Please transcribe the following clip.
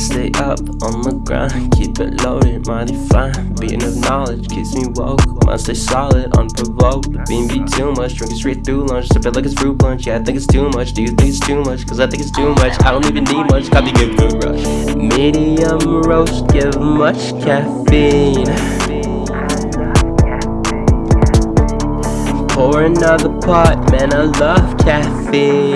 stay up on the grind, keep it loaded, mighty fine. Beating of knowledge keeps me woke. Must stay solid, unprovoked. Being be too much, drinking straight through lunch. Sip it like it's fruit punch. Yeah, I think it's too much. Do you think it's too much? Cause I think it's too much. I don't even need much. Copy give good rush. Medium roast, give much caffeine. Pour another pot, man, I love caffeine.